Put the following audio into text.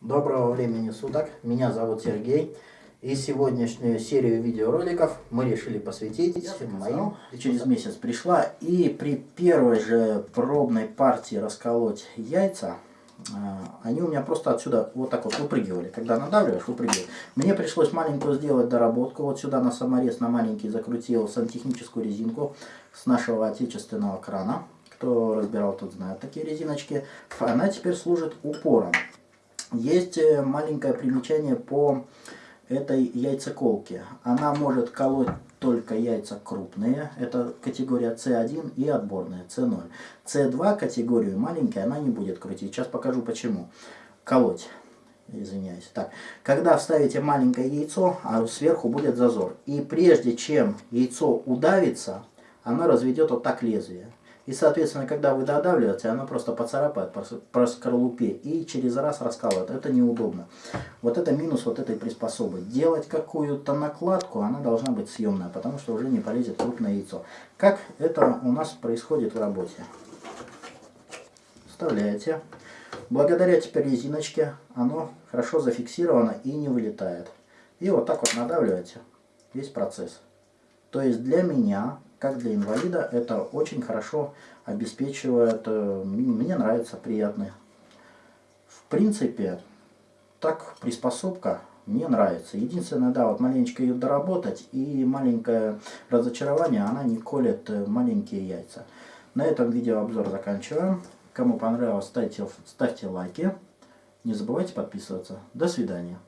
Доброго времени суток, меня зовут Сергей. И сегодняшнюю серию видеороликов мы решили посвятить моим. Через месяц пришла и при первой же пробной партии расколоть яйца, а, они у меня просто отсюда вот так вот выпрыгивали. Когда надавливаешь, выпрыгивают. Мне пришлось маленькую сделать доработку. Вот сюда на саморез на маленький закрутил сантехническую резинку с нашего отечественного крана. Кто разбирал, тот знает такие резиночки. Она теперь служит упором. Есть э, маленькое примечание по этой яйцеколке. Она может колоть только яйца крупные, это категория C1 и отборная C0. C2 категорию маленькие она не будет крутить. Сейчас покажу почему. Колоть. Извиняюсь. Так, когда вставите маленькое яйцо, а сверху будет зазор. И прежде чем яйцо удавится, оно разведет вот так лезвие. И, соответственно, когда вы додавливаете, оно просто поцарапает по скорлупе и через раз раскалывает. Это неудобно. Вот это минус вот этой приспособы. Делать какую-то накладку, она должна быть съемная, потому что уже не полезет крупное яйцо. Как это у нас происходит в работе? Вставляете. Благодаря теперь резиночке оно хорошо зафиксировано и не вылетает. И вот так вот надавливаете весь процесс. То есть для меня как для инвалида, это очень хорошо обеспечивает, э, мне нравится, приятно. В принципе, так приспособка мне нравится. Единственное, да, вот маленечко ее доработать и маленькое разочарование, она не колет э, маленькие яйца. На этом видеообзор заканчиваем. Кому понравилось, ставьте, ставьте лайки. Не забывайте подписываться. До свидания.